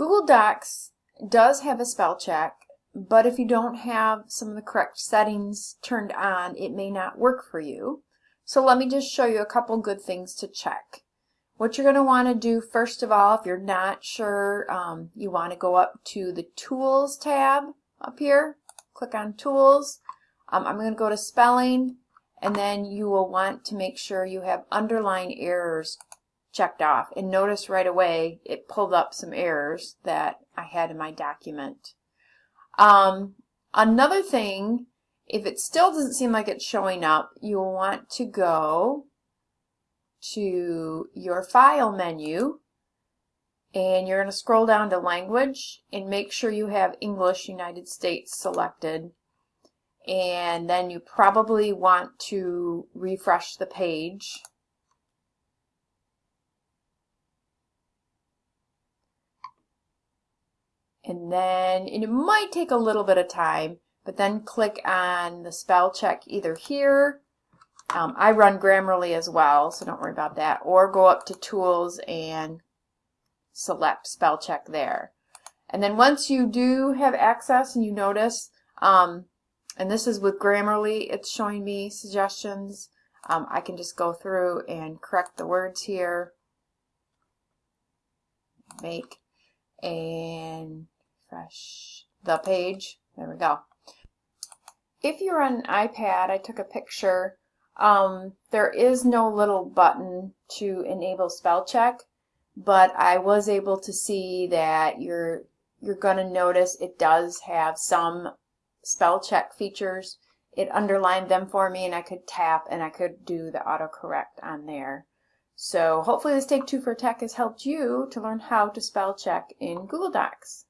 Google Docs does have a spell check, but if you don't have some of the correct settings turned on, it may not work for you. So let me just show you a couple good things to check. What you're going to want to do first of all, if you're not sure, um, you want to go up to the Tools tab up here. Click on Tools. Um, I'm going to go to Spelling, and then you will want to make sure you have underline errors checked off. And notice right away it pulled up some errors that I had in my document. Um, another thing, if it still doesn't seem like it's showing up, you'll want to go to your File menu and you're going to scroll down to Language and make sure you have English United States selected and then you probably want to refresh the page and then and it might take a little bit of time but then click on the spell check either here. Um, I run Grammarly as well so don't worry about that. Or go up to tools and select spell check there. And then once you do have access and you notice um, and this is with Grammarly it's showing me suggestions. Um, I can just go through and correct the words here. Make and refresh the page. There we go. If you're on an iPad, I took a picture. Um, there is no little button to enable spell check, but I was able to see that you're you're going to notice it does have some spell check features. It underlined them for me and I could tap and I could do the autocorrect on there. So hopefully this Take Two for Tech has helped you to learn how to spell check in Google Docs.